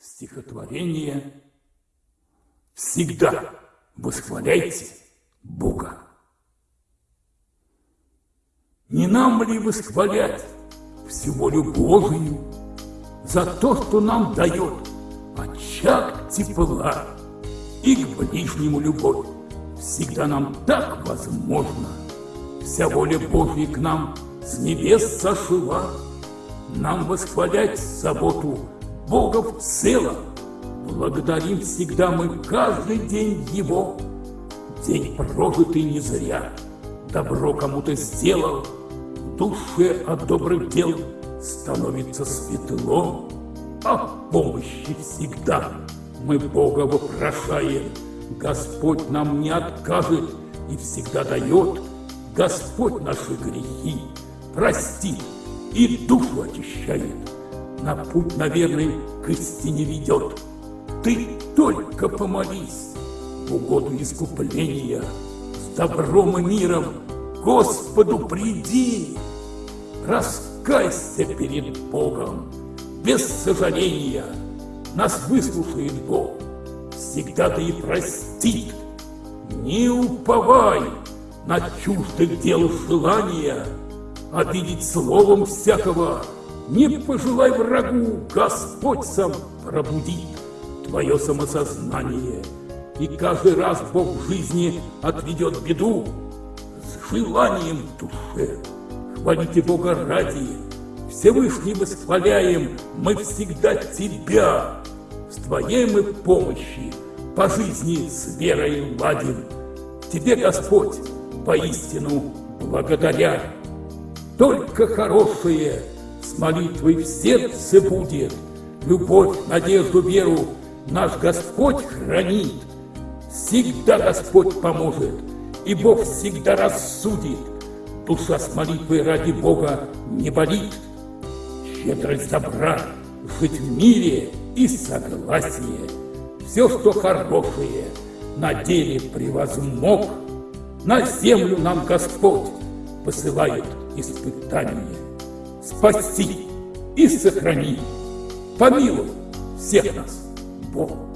стихотворение «Всегда восхваляйте Бога». Не нам ли восхвалять всю волю Божию за то, что нам дает очаг тепла и к ближнему любовь? Всегда нам так возможно, вся воля Божья к нам с небес сошла, нам восхвалять заботу Бога в целом. Благодарим всегда мы каждый день Его. День прожитый не зря, добро кому-то сделал, В душе от добрых дел становится светло, А помощи всегда мы Бога вопрошаем. Господь нам не откажет и всегда дает, Господь наши грехи простит и душу очищает на путь, наверное, к истине ведет. Ты только помолись в угоду искупления, с добром и миром Господу приди, раскайся перед Богом, без сожаления, нас выслушает Бог, всегда да и простит. Не уповай на чуждых дел желания, обидеть словом всякого не пожелай врагу, Господь сам пробудит твое самосознание. И каждый раз Бог в жизни отведет беду с желанием душе. Хвалите Бога ради, Всевышний восхваляем мы всегда Тебя. С Твоей мы помощи по жизни с верой ладим. Тебе, Господь, поистину благодаря. Только хорошее с молитвой в сердце будет, Любовь, надежду, веру наш Господь хранит. Всегда Господь поможет, и Бог всегда рассудит. Душа с молитвой ради Бога не болит. Щедрость добра, жить в мире и согласие. Все, что хорошее, на деле превозмог, На землю нам Господь посылает испытания спаси и сохрани. Помилуй всех нас, Бог.